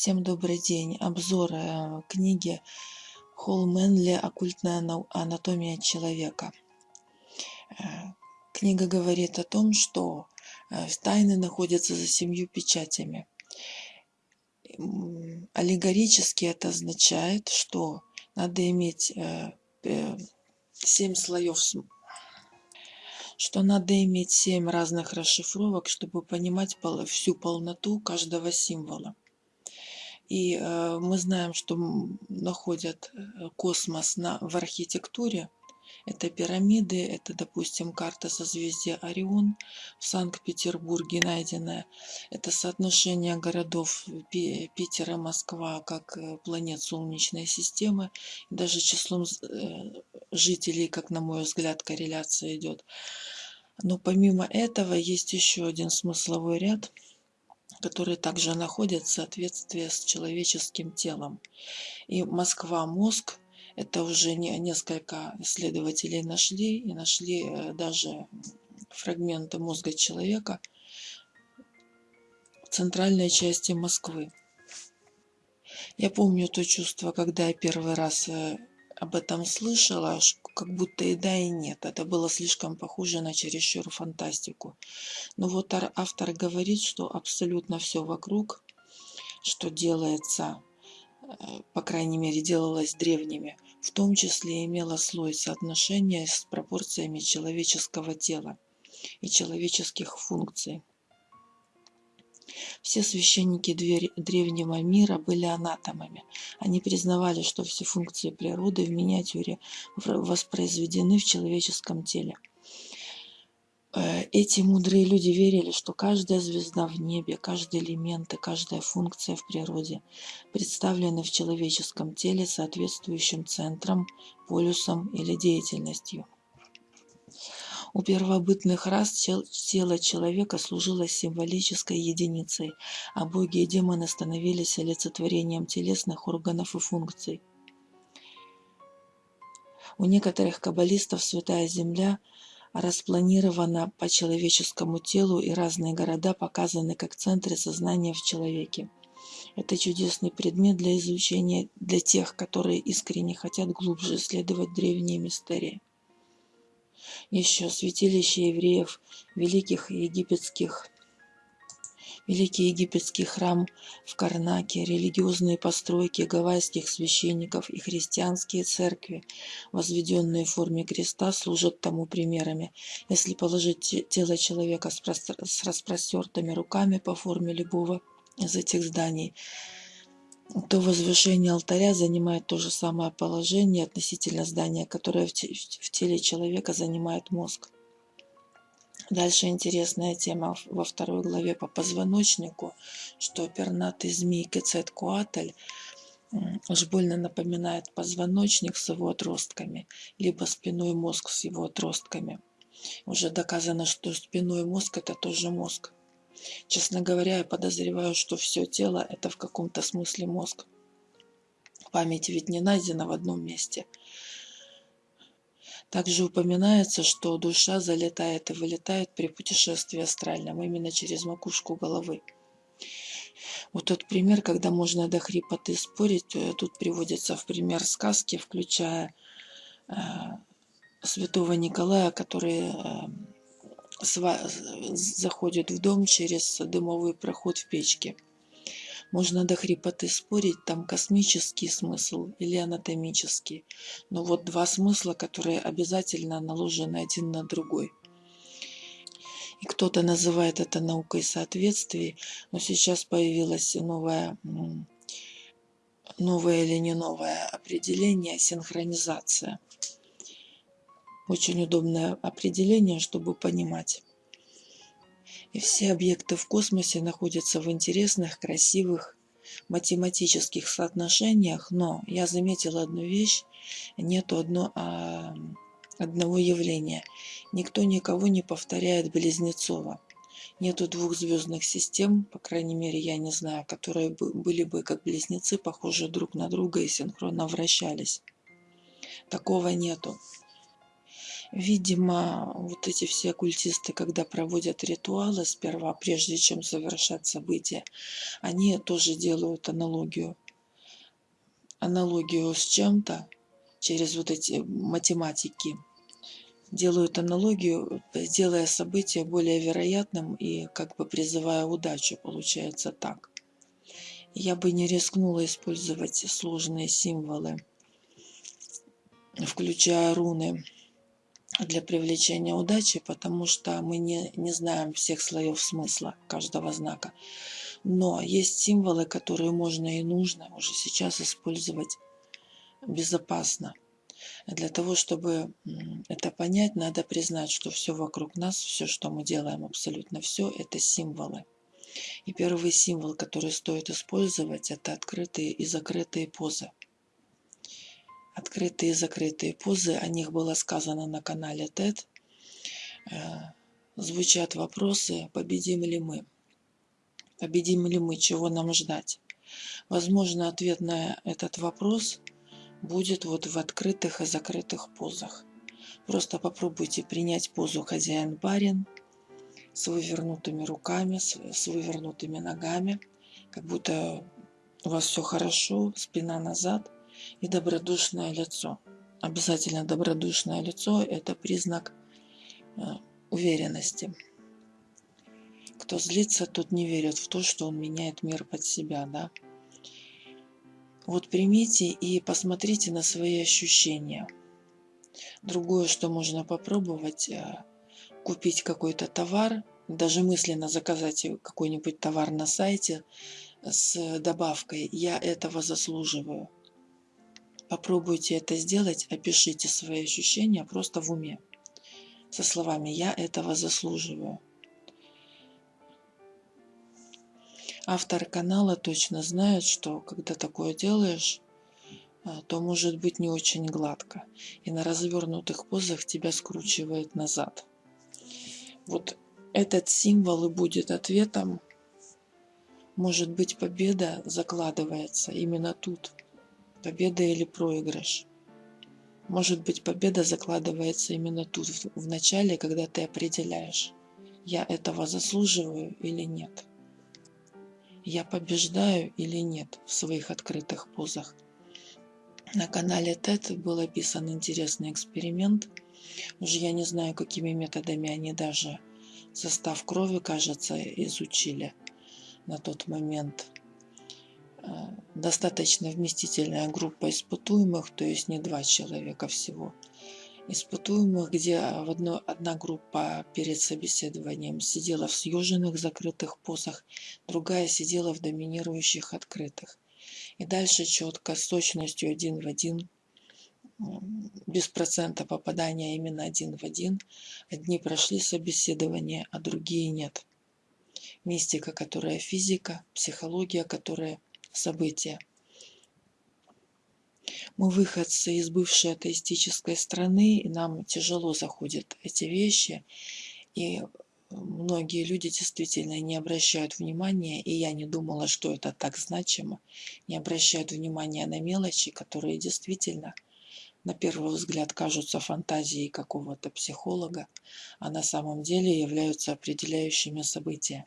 Всем добрый день. Обзор э, книги Холл Мэнли «Оккультная анатомия человека». Э, книга говорит о том, что э, тайны находятся за семью печатями. Аллегорически это означает, что надо иметь семь слоев что надо иметь семь разных расшифровок, чтобы понимать всю полноту каждого символа. И э, мы знаем, что находят э, космос на, в архитектуре. Это пирамиды, это, допустим, карта созвездия Орион в Санкт-Петербурге найденная. Это соотношение городов Питера, Москва, как э, планет Солнечной системы. Даже числом жителей, как на мой взгляд, корреляция идет. Но помимо этого есть еще один смысловой ряд – которые также находят соответствие с человеческим телом. И Москва-мозг это уже не, несколько исследователей нашли, и нашли э, даже фрагменты мозга человека в центральной части Москвы. Я помню то чувство, когда я первый раз э, об этом слышала, как будто и да, и нет. Это было слишком похоже на чересчур фантастику. Но вот автор говорит, что абсолютно все вокруг, что делается, э, по крайней мере, делалось древними, в том числе имело слой соотношения с пропорциями человеческого тела и человеческих функций. Все священники древнего мира были анатомами. Они признавали, что все функции природы в миниатюре воспроизведены в человеческом теле. Э, эти мудрые люди верили, что каждая звезда в небе, каждый элемент и каждая функция в природе представлены в человеческом теле соответствующим центром, полюсом или деятельностью. У первобытных рас тело человека служило символической единицей, а боги и демоны становились олицетворением телесных органов и функций. У некоторых каббалистов Святая Земля распланирована по человеческому телу, и разные города показаны как центры сознания в человеке. Это чудесный предмет для изучения для тех, которые искренне хотят глубже исследовать древние мистерии еще святилище евреев, великих египетских Великий египетский храм в Карнаке, религиозные постройки гавайских священников и христианские церкви, возведенные в форме креста, служат тому примерами. Если положить тело человека с распростертыми руками по форме любого из этих зданий, то возвышение алтаря занимает то же самое положение относительно здания, которое в теле человека занимает мозг. Дальше интересная тема во второй главе по позвоночнику, что пернатый змей Кецеткуатль уж больно напоминает позвоночник с его отростками, либо спиной мозг с его отростками. Уже доказано, что спиной мозг это тоже мозг. Честно говоря, я подозреваю, что все тело – это в каком-то смысле мозг. Память ведь не найдена в одном месте. Также упоминается, что душа залетает и вылетает при путешествии астральном именно через макушку головы. Вот тот пример, когда можно до хрипоты спорить, э, тут приводится в пример сказки, включая э, святого Николая, который э, заходит в дом через дымовой проход в печке. Можно до хрипоты спорить, там космический смысл или анатомический. Но вот два смысла, которые обязательно наложены один на другой. И кто-то называет это наукой соответствий, но сейчас появилось новое, новое или не новое определение – синхронизация. Очень удобное определение, чтобы понимать. И все объекты в космосе находятся в интересных, красивых, математических соотношениях, но я заметила одну вещь, нету одно, а, одного явления. Никто никого не повторяет Близнецова. Нету двух звездных систем, по крайней мере, я не знаю, которые бы, были бы как близнецы, похожи друг на друга и синхронно вращались. Такого нету. Видимо, вот эти все оккультисты, когда проводят ритуалы сперва, прежде чем совершать события, они тоже делают аналогию. Аналогию с чем-то через вот эти математики. Делают аналогию, делая событие более вероятным и как бы призывая удачу. Получается так. Я бы не рискнула использовать сложные символы, включая руны для привлечения удачи, потому что мы не, не знаем всех слоев смысла каждого знака. Но есть символы, которые можно и нужно уже сейчас использовать безопасно. Для того, чтобы это понять, надо признать, что все вокруг нас, все, что мы делаем, абсолютно все, это символы. И первый символ, который стоит использовать, это открытые и закрытые позы открытые и закрытые позы, о них было сказано на канале TED. Э, звучат вопросы, победим ли мы? Победим ли мы? Чего нам ждать? Возможно, ответ на этот вопрос будет вот в открытых и закрытых позах. Просто попробуйте принять позу хозяин-барин с вывернутыми руками, с вывернутыми ногами, как будто у вас все хорошо, спина назад – и добродушное лицо. Обязательно добродушное лицо – это признак э, уверенности. Кто злится, тот не верит в то, что он меняет мир под себя. Да? Вот примите и посмотрите на свои ощущения. Другое, что можно попробовать, э, купить какой-то товар, даже мысленно заказать какой-нибудь товар на сайте с добавкой «Я этого заслуживаю». Попробуйте это сделать, опишите свои ощущения просто в уме. Со словами «я этого заслуживаю». Автор канала точно знает, что когда такое делаешь, а, то может быть не очень гладко. И на развернутых позах тебя скручивает назад. Вот этот символ и будет ответом. Может быть победа закладывается именно тут – победа или проигрыш. Может быть, победа закладывается именно тут, в начале, когда ты определяешь, я этого заслуживаю или нет. Я побеждаю или нет в своих открытых позах. На канале TED был описан интересный эксперимент. Уже я не знаю, какими методами они даже состав крови, кажется, изучили на тот момент. Э, достаточно вместительная группа испытуемых, то есть не два человека всего. Испытуемых, где в одно, одна группа перед собеседованием сидела в съеженных закрытых позах, другая сидела в доминирующих открытых. И дальше четко, с точностью один в один, без процента попадания именно один в один, одни прошли собеседование, а другие нет. Мистика, которая физика, психология, которая события. Мы выходцы из бывшей атеистической страны, и нам тяжело заходят эти вещи. И многие люди действительно не обращают внимания, и я не думала, что это так значимо, не обращают внимания на мелочи, которые действительно на первый взгляд кажутся фантазией какого-то психолога, а на самом деле являются определяющими события.